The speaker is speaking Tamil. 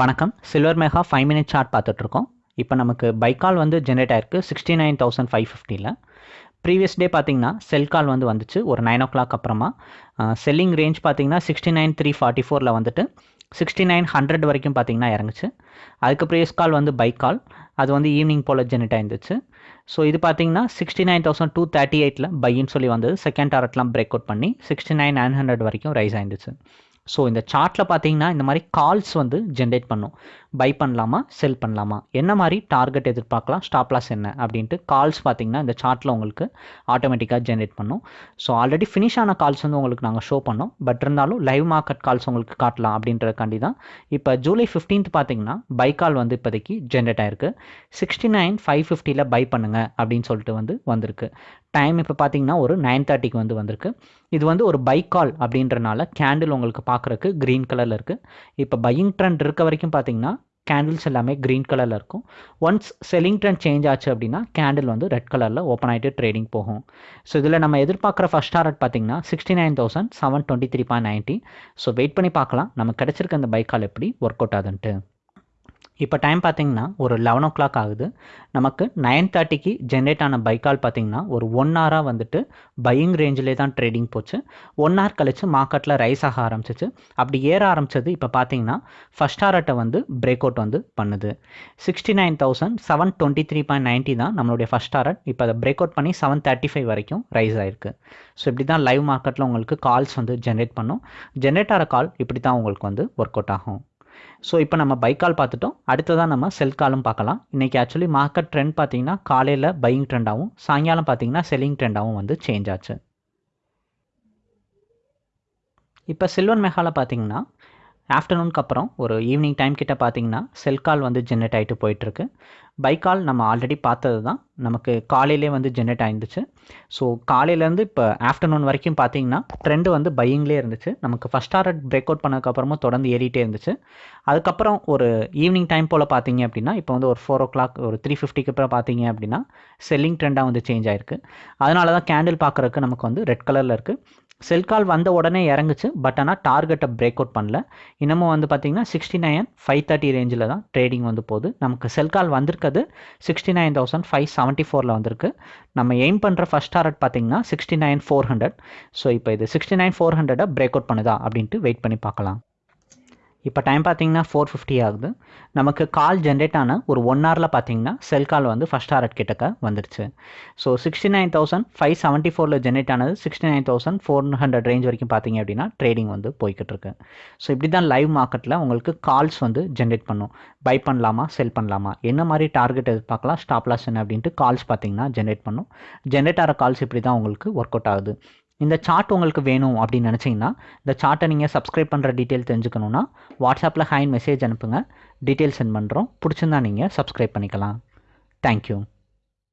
வணக்கம். Silver mega five minute chart பார்த்துட்ருக்கோம். இப்போ நமக்கு பைக்கால் வந்து ஜென்ரேட் ஆயிருக்கு. சிக்ஸ்டி நைன் தௌசண்ட் ஃபைவ் ஃபிஃப்டியில் ப்ரீவியஸ் டே பார்த்தீங்கன்னா செல் கால் வந்து வந்துச்சு. ஒரு நைன் ஓ கிளாக் அப்புறமா செல்லிங் ரேஞ்ச் பார்த்தீங்கன்னா சிக்ஸ்டி நைன் த்ரீ ஃபார்ட்டி ஃபோரில் வந்துட்டு சிக்ஸ்டி நைன் ஹண்ட்ரட் வரைக்கும் பார்த்தீங்கன்னா இறங்குச்சு. அதுக்கு ப்ரீவியஸ் கால் வந்து பைக் கால் அது வந்து ஈவினிங் போல் ஜென்ரேட் ஆயிருந்துச்சு. ஸோ இது பார்த்தீங்கன்னா sixty nine thousand two thirty எயிட்டில் பையின்னு சொல்லி வந்தது. செகண்ட் டாரட்லாம் பிரேக் அவுட் பண்ணி சிக்ஸ்டி நைன் நைன் ஹண்ட்ரட் வரைக்கும் ரைஸ் ஆயிருந்துச்சு. ஸோ இந்த சார்ட்டில் பார்த்தீங்கன்னா இந்த மாதிரி கால்ஸ் வந்து ஜென்ரேட் பண்ணும். பை பண்ணலாமா செல் பண்ணலாமா? என்ன மாதிரி டார்கெட் எதிர்பார்க்கலாம்? ஸ்டாப் லாஸ் என்ன? அப்படின்ட்டு கால்ஸ் பார்த்தீங்கன்னா இந்த சார்ட்டில் உங்களுக்கு ஆட்டோமேட்டிக்காக ஜென்ரேட் பண்ணும். ஸோ ஆல்ரெடி ஃபினிஷ் ஆன கால்ஸ் வந்து உங்களுக்கு நாங்கள் ஷோ பண்ணோம். பட் இருந்தாலும் லைவ் மார்க்கெட் கால்ஸ் உங்களுக்கு காட்டலாம் அப்படின்றதுக்காண்டி தான். இப்போ ஜூலை ஃபிஃப்டீன்த் பார்த்தீங்கன்னா பை கால் வந்து இப்போதைக்கு ஜென்ரேட் ஆயிருக்கு. சிக்ஸ்டி நைன் ஃபைவ் ஃபிஃப்டியில் பை பண்ணுங்க அப்படின்னு சொல்லிட்டு வந்து வந்திருக்கு. டைம் இப்போ பார்த்தீங்கன்னா ஒரு நைன் தேர்ட்டிக்கு வந்து வந்திருக்கு. இது வந்து ஒரு பைக் கால் அப்படின்றனால கேண்டில் உங்களுக்கு பார்க்குறக்கு க்ரீன் கலரில் இருக்குது இப்போ பையிங் ட்ரெண்ட் இருக்க வரைக்கும் பார்த்தீங்கன்னா கேண்டில்ஸ் எல்லாமே க்ரீன் கலரில் இருக்கும். ஒன்ஸ் செல்லிங் ட்ரெண்ட் சேஞ்ச் ஆச்சு அப்படின்னா கேண்டில் வந்து ரெட் கலரில் ஓப்பன் ஆகிட்டு ட்ரேடிங் போகும். ஸோ இதில் நம்ம எதிர்பார்க்குற ஃபஸ்ட் டாரட் பார்த்தீங்கன்னா sixty nine thousand seven twenty three point ninety so wait பண்ணி பார்க்கலாம். நம்ம கிடச்சிருக்க அந்த பைக் கால் எப்படி ஒர்க் அவுட் ஆகுதுன்ட்டு. இப்போ டைம் பார்த்தீங்கன்னா ஒரு லெவன் ஓ கிளாக் ஆகுது. நமக்கு நைன் தேர்ட்டிக்கு ஜென்ரேட் ஆன பைக்கால் பார்த்தீங்கன்னா ஒரு ஒன் ஹவராக வந்துட்டு பையிங் ரேஞ்சிலே தான் ட்ரேடிங் போச்சு. ஒன் ஹவர் கழித்து மார்க்கெட்டில் ரைஸ் ஆக ஆரம்பிச்சிச்சு. அப்படி ஏற ஆரம்பிச்சது இப்போ பார்த்தீங்கன்னா ஃபஸ்ட் ஹாரட்டை வந்து பிரேக் அவுட் வந்து பண்ணுது. Sixty nine thousand seven twenty three point ninety தான் நம்மளுடைய ஃபஸ்ட் ஹாரட் இப்போ அதை பிரேக் அவுட் பண்ணி செவன் தேர்ட்டி ஃபைவ் வரைக்கும் ரைஸ் ஆயிருக்கு. ஸோ இப்படி தான் லைவ் மார்க்கெட்டில் உங்களுக்கு கால்ஸ் வந்து ஜென்ரேட் பண்ணும். ஜென்ரேட் ஆகிற கால் இப்படி தான் உங்களுக்கு வந்து ஒர்க் அவுட் ஆகும். ஸோ இப்போ நம்ம பை கால் பார்த்துட்டோம். அடுத்ததாக நம்ம செல் காலும் பார்க்கலாம். இன்றைக்கி ஆக்சுவலி மார்க்கெட் ட்ரெண்ட் பார்த்தீங்கன்னா காலையில் பையிங் ட்ரெண்டாகவும் சாயங்காலம் பார்த்தீங்கன்னா செல்லிங் ட்ரெண்டாகவும் வந்து சேஞ்ச் ஆச்சு. இப்போ சில்வர் மெகாவில் பார்த்தீங்கன்னா ஆஃப்டர்நூனுக்கு அப்புறம் ஒரு ஈவினிங் டைம் கிட்ட பார்த்தீங்கன்னா செல் கால் வந்து ஜென்ரேட் ஆகிட்டு போயிட்டுருக்கு பை கால் நம்ம ஆல்ரெடி பார்த்தது தான் நமக்கு காலையிலே வந்து ஜென்ரேட் ஆயிருந்துச்சு. ஸோ காலையிலேருந்து இப்போ ஆஃப்டர்நூன் வரைக்கும் பார்த்தீங்கன்னா ட்ரெண்டு வந்து பையிங்லேயே இருந்துச்சு. நமக்கு ஃபஸ்ட் டாரட் பிரேக் அவுட் பண்ணதுக்கப்புறமும் தொடர்ந்து ஏறிட்டே இருந்துச்சு. அதுக்கப்புறம் ஒரு ஈவினிங் டைம் போல் பார்த்தீங்க அப்படின்னா இப்போ வந்து ஒரு ஃபோர் ஓ கிளாக் ஒரு த்ரீ ஃபிஃப்டிக்கு அப்புறம் பார்த்தீங்க அப்படின்னா செல்லிங் ட்ரெண்டாக வந்து சேஞ்ச் ஆயிருக்கு. அதனால தான் கேண்டில் பார்க்குறதுக்கு நமக்கு வந்து ரெட் கலரில் இருக்குது செல் கால் வந்த உடனே இறங்குச்சு பட் ஆனால் டார்கெட்டை பிரேக் அவுட் பண்ணல. இன்னமும் வந்து பார்த்தீங்கன்னா சிக்ஸ்டி நைன் ஃபைவ் தேர்ட்டி ரேஞ்சில் தான் ட்ரேடிங் வந்து போகுது. நமக்கு செல் கால் வந்திருக்கிறது sixty nine thousand five seventy ஃபோரில் வந்திருக்கு. நம்ம எய்ம் பண்ணுற ஃபஸ்ட் டாரட் பார்த்தீங்கன்னா sixty nine four hundred so இப்போ இது சிக்ஸ்டி நைன் ஃபோர் ஹண்ட்ரடை பிரேக் அவுட் பண்ணுதா அப்படின்ட்டு வெயிட் பண்ணி பார்க்கலாம். இப்போ டைம் பார்த்தீங்கன்னா ஃபோர் ஃபிஃப்டி ஆகுது. நமக்கு கால் ஜென்ரேட் ஆன ஒரு ஒன் ஹவரில் பார்த்தீங்கன்னா செல் கால் வந்து ஃபஸ்ட் ஹாரட் கிட்டக்க வந்துருச்சு. So sixty nine thousand five seventy ஃபோரில் ஜென்ரேட் ஆனது sixty nine thousand four hundred range வரைக்கும் பார்த்தீங்க அப்படின்னா ட்ரேடிங் வந்து போய்கிட்டு இருக்கு. ஸோ இப்படி தான் லைவ் மார்க்கெட்டில் உங்களுக்கு கால்ஸ் வந்து ஜென்ரேட் பண்ணும். பை பண்ணலாமா செல் பண்ணலாமா? என்ன மாதிரி டார்கெட் எதிர்பார்க்கலாம் ஸ்டாப் லாஸ் என்ன அப்படின்ட்டு கால்ஸ் பார்த்தீங்கன்னா ஜென்ரேட் பண்ணும். ஜென்ரேட் ஆகிற கால்ஸ் இப்படி தான் உங்களுக்கு ஒர்க் அவுட் ஆகுது. இந்த சார்ட் உங்களுக்கு வேணும் அப்படின்னு நினச்சிங்கன்னா இந்த சார்ட்டை நீங்கள் சப்ஸ்கிரைப் பண்ணுற டீட்டெயில் தெரிஞ்சுக்கணுன்னா வாட்ஸ்அப்பில் ஹைன் மெசேஜ் அனுப்புங்க. டீட்டெயில் சென்ட் பண்ணுறோம் பிடிச்சிருந்தா நீங்கள் சப்ஸ்கிரைப் பண்ணிக்கலாம். தேங்க்யூ